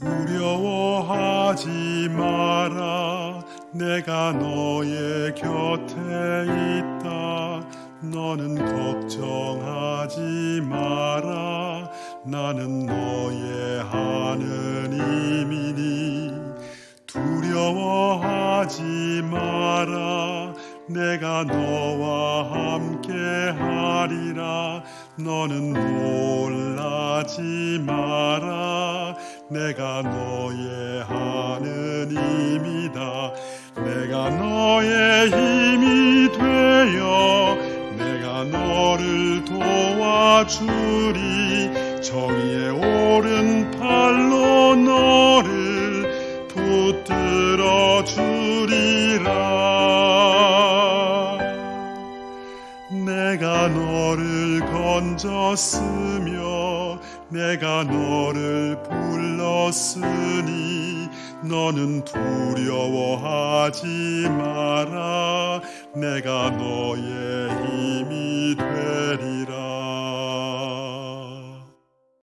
두려워하지 마라. 내가 너의 곁에 있다. 너는 걱정하지 마라. 나는 너의 하느님이니. 두려워하지 마라. 내가 너와 함께 하리라. 너는 놀라지 마라 내가 너의 하느님이다. 내가 너의 힘이 되어 내가 너를 도와주리. 정의의 오른팔로 너를 붙들어 주리라. 내가 너를 건졌으며 내가 너를 불렀으니 너는 두려워하지 마라. 내가 너의